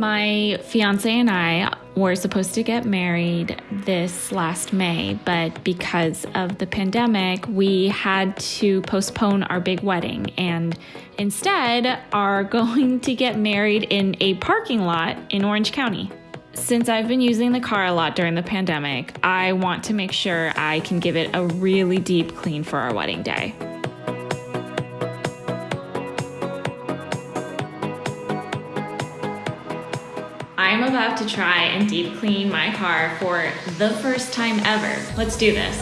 My fiance and I were supposed to get married this last May, but because of the pandemic, we had to postpone our big wedding and instead are going to get married in a parking lot in Orange County. Since I've been using the car a lot during the pandemic, I want to make sure I can give it a really deep clean for our wedding day. I'm about to try and deep clean my car for the first time ever. Let's do this.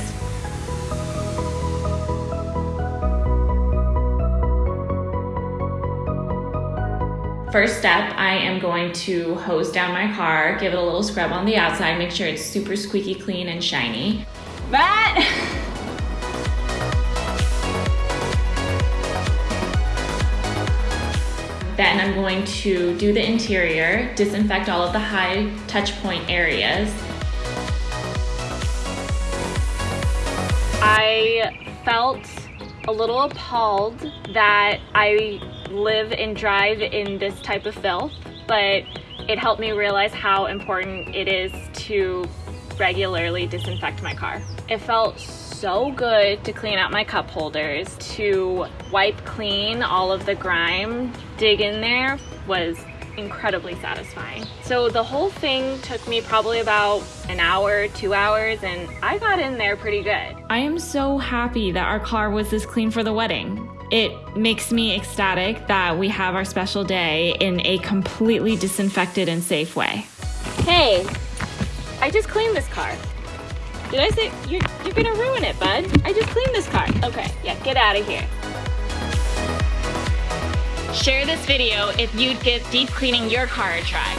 First step, I am going to hose down my car, give it a little scrub on the outside, make sure it's super squeaky clean and shiny. Matt! Then I'm going to do the interior, disinfect all of the high touch point areas. I felt a little appalled that I live and drive in this type of filth, but it helped me realize how important it is to regularly disinfect my car. It felt so good to clean out my cup holders, to wipe clean all of the grime, dig in there was incredibly satisfying. So the whole thing took me probably about an hour, two hours, and I got in there pretty good. I am so happy that our car was this clean for the wedding. It makes me ecstatic that we have our special day in a completely disinfected and safe way. Hey, I just cleaned this car. Did I say, you're, you're gonna ruin it, bud. I just cleaned this car. Okay, yeah, get out of here. Share this video if you'd give deep cleaning your car a try.